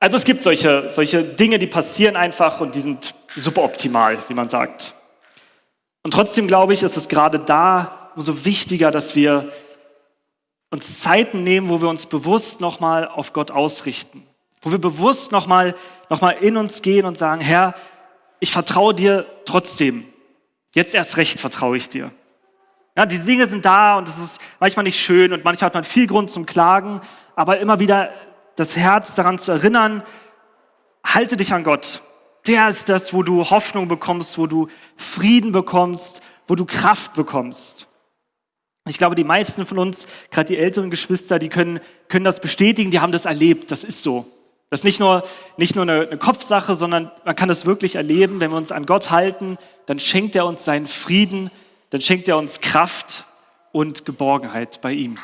Also es gibt solche, solche Dinge, die passieren einfach und die sind suboptimal, wie man sagt. Und trotzdem glaube ich, ist es gerade da umso wichtiger, dass wir uns Zeiten nehmen, wo wir uns bewusst nochmal auf Gott ausrichten. Wo wir bewusst nochmal noch mal in uns gehen und sagen, Herr, ich vertraue dir trotzdem. Jetzt erst recht vertraue ich dir. Ja, die Dinge sind da und es ist manchmal nicht schön und manchmal hat man viel Grund zum Klagen, aber immer wieder das Herz daran zu erinnern, halte dich an Gott. Der ist das, wo du Hoffnung bekommst, wo du Frieden bekommst, wo du Kraft bekommst. Ich glaube, die meisten von uns, gerade die älteren Geschwister, die können, können das bestätigen, die haben das erlebt. Das ist so. Das ist nicht nur, nicht nur eine, eine Kopfsache, sondern man kann das wirklich erleben. Wenn wir uns an Gott halten, dann schenkt er uns seinen Frieden, dann schenkt er uns Kraft und Geborgenheit bei ihm.